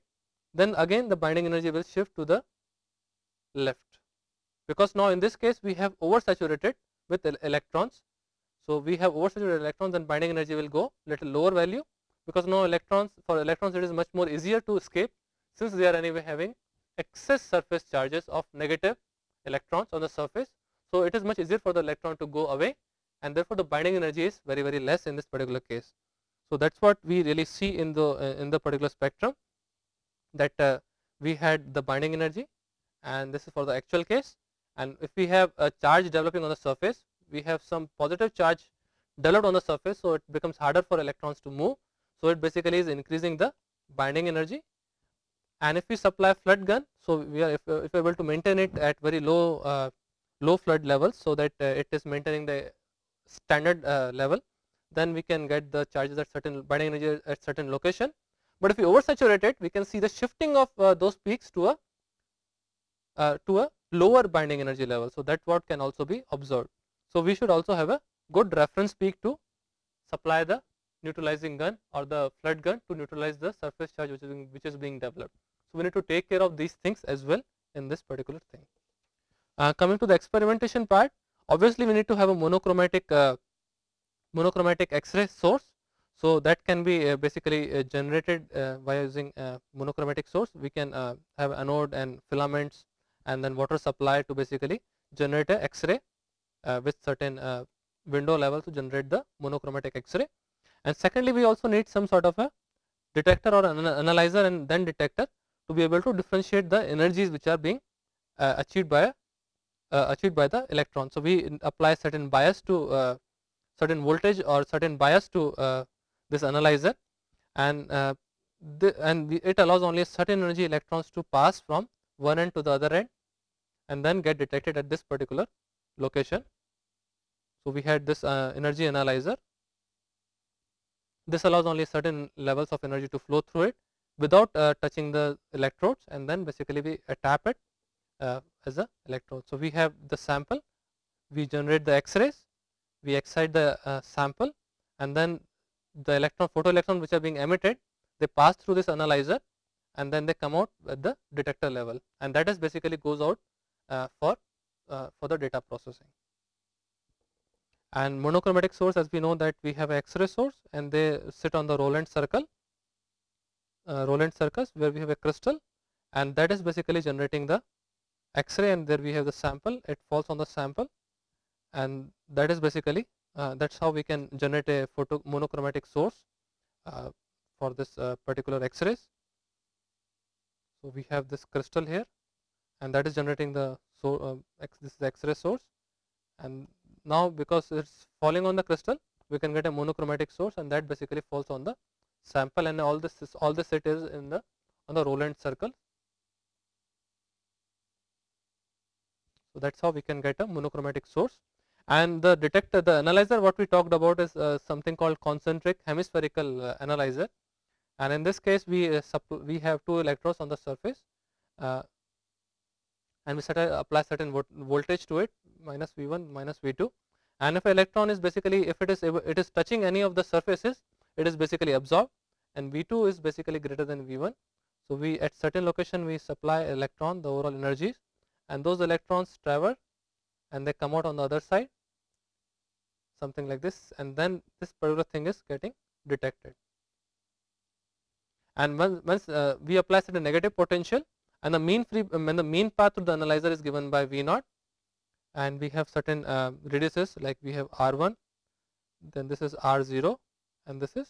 A: then again the binding energy will shift to the left because now in this case we have oversaturated with electrons. So, we have oversaturated electrons and binding energy will go little lower value because now electrons for electrons it is much more easier to escape since they are anyway having excess surface charges of negative electrons on the surface. So, it is much easier for the electron to go away and therefore the binding energy is very very less in this particular case. So that is what we really see in the uh, in the particular spectrum that uh, we had the binding energy and this is for the actual case. And if we have a charge developing on the surface we have some positive charge developed on the surface so it becomes harder for electrons to move. So it basically is increasing the binding energy. And if we supply flood gun so we are if, if able to maintain it at very low uh, low flood levels so that uh, it is maintaining the standard uh, level then we can get the charges at certain binding energy at certain location. But if we oversaturate it we can see the shifting of uh, those peaks to a uh, to a lower binding energy level. So that what can also be observed. So we should also have a good reference peak to supply the neutralizing gun or the flood gun to neutralize the surface charge which is being, which is being developed. So we need to take care of these things as well in this particular thing. Uh, coming to the experimentation part obviously we need to have a monochromatic uh, monochromatic x-ray source. So that can be uh, basically uh, generated uh, by using monochromatic source. We can have anode and filaments and then water supply to basically generate a x-ray with certain window level to generate the monochromatic x-ray. And secondly we also need some sort of a detector or an analyzer and then detector to be able to differentiate the energies which are being uh, achieved by uh, achieved by the electron. So, we apply certain bias to uh, certain voltage or certain bias to uh, this analyzer and uh, the, and it allows only certain energy electrons to pass from one end to the other end and then get detected at this particular location. So, we had this uh, energy analyzer this allows only certain levels of energy to flow through it without uh, touching the electrodes and then basically we uh, tap it uh, as a electrode. So, we have the sample, we generate the x-rays, we excite the uh, sample and then the electron photoelectron which are being emitted they pass through this analyzer and then they come out at the detector level and that is basically goes out uh, for uh, for the data processing and monochromatic source as we know that we have x-ray source and they sit on the Rowland circle uh, Rowland circles where we have a crystal and that is basically generating the x-ray and there we have the sample it falls on the sample and that is basically uh, that is how we can generate a photo monochromatic source uh, for this uh, particular x-rays. So, we have this crystal here and that is generating the so uh, x, this is x-ray source and now because it is falling on the crystal we can get a monochromatic source and that basically falls on the sample and all this is all this it is in the on the Rowland circle. So, that is how we can get a monochromatic source. And the detector the analyzer what we talked about is uh, something called concentric hemispherical uh, analyzer. And in this case we uh, we have two electrodes on the surface uh, and we set a, apply certain voltage to it minus V1 minus V2 and if electron is basically if it is it is touching any of the surfaces it is basically absorbed and V2 is basically greater than V1 so we at certain location we supply electron the overall energies and those electrons travel and they come out on the other side something like this and then this particular thing is getting detected. And once, once uh, we apply certain negative potential and the mean free when the mean path to the analyzer is given by V naught and we have certain uh, radiuses like we have R1 then this is R0 and this is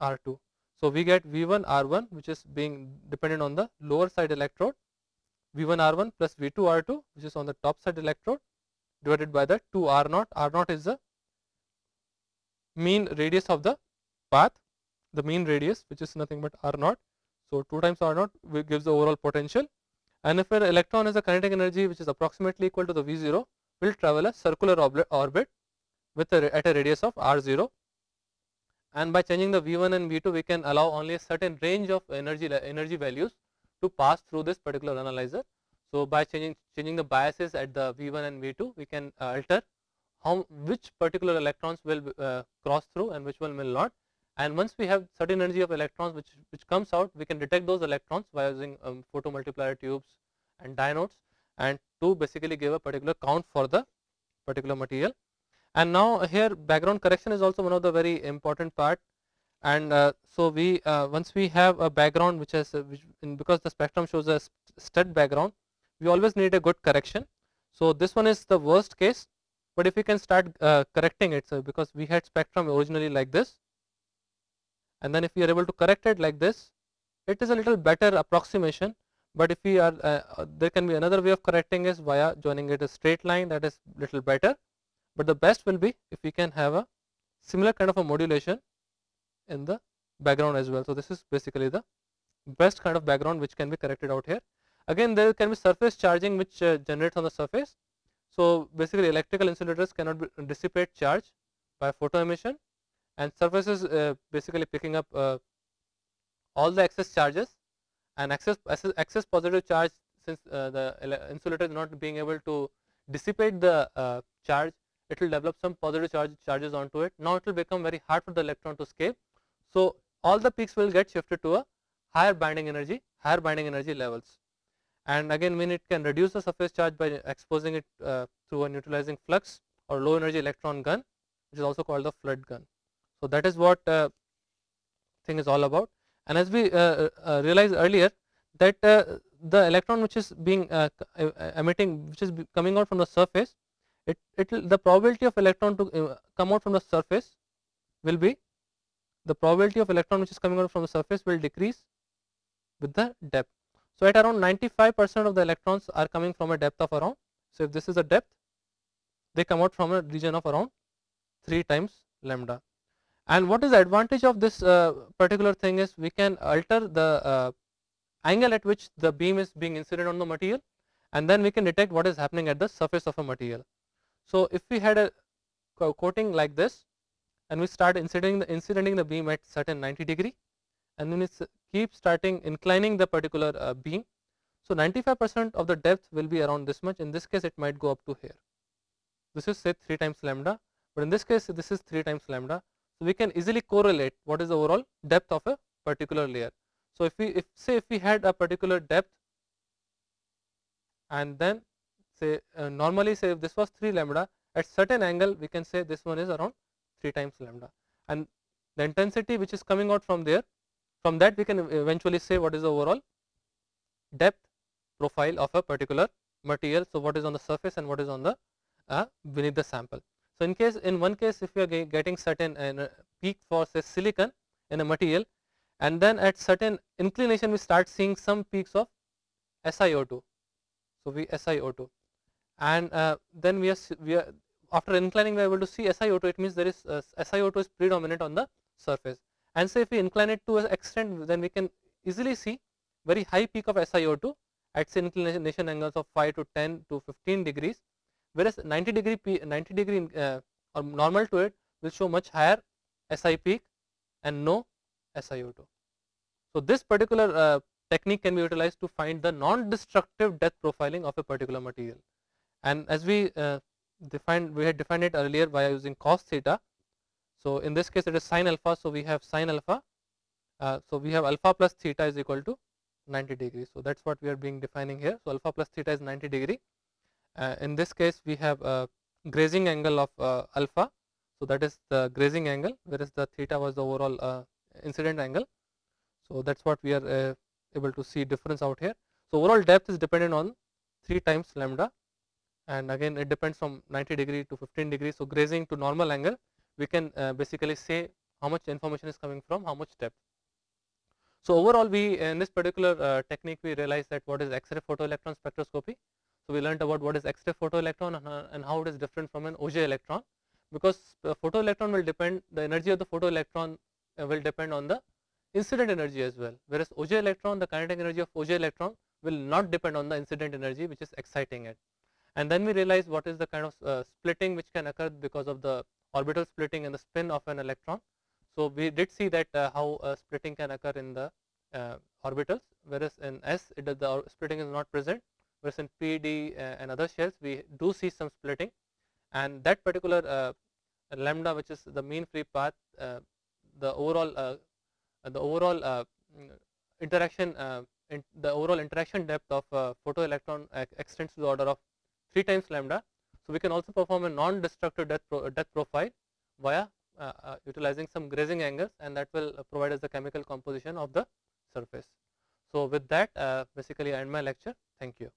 A: R2. So, we get V1 R1 which is being dependent on the lower side electrode V1 R1 plus V2 R2 which is on the top side electrode divided by the 2 R0. R0 is the mean radius of the path, the mean radius which is nothing but R0. So, 2 times R0 gives the overall potential and if an electron has a kinetic energy which is approximately equal to the V0 will travel a circular orbit with a, at a radius of R0 and by changing the V1 and V2 we can allow only a certain range of energy energy values to pass through this particular analyzer. So, by changing changing the biases at the V1 and V2 we can uh, alter how which particular electrons will uh, cross through and which one will not. And once we have certain energy of electrons which which comes out we can detect those electrons by using um, photomultiplier tubes and diodes and to basically give a particular count for the particular material. And now here background correction is also one of the very important part and uh, so we uh, once we have a background which has uh, which because the spectrum shows a stud background we always need a good correction. So, this one is the worst case, but if we can start uh, correcting it so because we had spectrum originally like this and then if we are able to correct it like this it is a little better approximation but if we are uh, uh, there can be another way of correcting is via joining it a straight line that is little better but the best will be if we can have a similar kind of a modulation in the background as well. So this is basically the best kind of background which can be corrected out here. Again there can be surface charging which uh, generates on the surface. So basically electrical insulators cannot be, dissipate charge by photo emission and surfaces uh, basically picking up uh, all the excess charges and excess, excess, excess positive charge since uh, the insulator is not being able to dissipate the uh, charge it will develop some positive charge charges onto it. Now it will become very hard for the electron to escape so all the peaks will get shifted to a higher binding energy higher binding energy levels. And again when it can reduce the surface charge by exposing it uh, through a neutralizing flux or low energy electron gun which is also called the flood gun. So that is what uh, thing is all about. And as we uh, uh realized earlier that uh, the electron which is being uh, emitting which is coming out from the surface it it will, the probability of electron to come out from the surface will be the probability of electron which is coming out from the surface will decrease with the depth so at around 95 percent of the electrons are coming from a depth of around so if this is a depth they come out from a region of around 3 times lambda and what is the advantage of this uh, particular thing is we can alter the uh, angle at which the beam is being incident on the material and then we can detect what is happening at the surface of a material. So if we had a coating like this and we start incidenting the, incidenting the beam at certain 90 degree and then it keep starting inclining the particular uh, beam. So 95 percent of the depth will be around this much in this case it might go up to here. This is say 3 times lambda but in this case this is 3 times lambda so, we can easily correlate what is the overall depth of a particular layer. So, if we if say if we had a particular depth and then say uh, normally say if this was 3 lambda at certain angle we can say this one is around 3 times lambda and the intensity which is coming out from there from that we can eventually say what is the overall depth profile of a particular material. So, what is on the surface and what is on the uh, beneath the sample. So, in case in one case if you are getting certain uh, peak for say silicon in a material and then at certain inclination we start seeing some peaks of SiO2. So, we SiO2 and uh, then we are, we are after inclining we are able to see SiO2 it means there is uh, SiO2 is predominant on the surface and say if we incline it to an extent then we can easily see very high peak of SiO2 at say inclination angles of 5 to 10 to 15 degrees whereas 90 degree P, 90 degree uh, or normal to it will show much higher SI peak and no SiO2. So, this particular uh, technique can be utilized to find the non-destructive depth profiling of a particular material. And as we uh, defined, we had defined it earlier by using cos theta. So, in this case it is sin alpha. So, we have sin alpha. Uh, so, we have alpha plus theta is equal to 90 degree. So, that is what we are being defining here. So, alpha plus theta is 90 degree uh, in this case we have a grazing angle of uh, alpha. So, that is the grazing angle whereas the theta was the overall uh, incident angle. So, that is what we are able to see difference out here. So, overall depth is dependent on 3 times lambda and again it depends from 90 degree to 15 degree. So, grazing to normal angle we can uh, basically say how much information is coming from how much depth. So, overall we in this particular uh, technique we realized that what is X-ray photoelectron spectroscopy so, we learned about what is X-ray photoelectron and, uh, and how it is different from an Auger electron because the photoelectron will depend the energy of the photoelectron uh, will depend on the incident energy as well whereas Auger electron the kinetic energy of Auger electron will not depend on the incident energy which is exciting it. And then we realize what is the kind of uh, splitting which can occur because of the orbital splitting and the spin of an electron. So, we did see that uh, how uh, splitting can occur in the uh, orbitals whereas in S it the splitting is not present whereas in PD uh, and other shells we do see some splitting and that particular uh, lambda which is the mean free path uh, the overall the overall interaction in the overall interaction depth of photoelectron extends to the order of 3 times lambda. So, we can also perform a non-destructive depth, pro profile via uh, uh, utilizing some grazing angles and that will uh, provide us the chemical composition of the surface. So, with that basically I end my lecture. Thank you.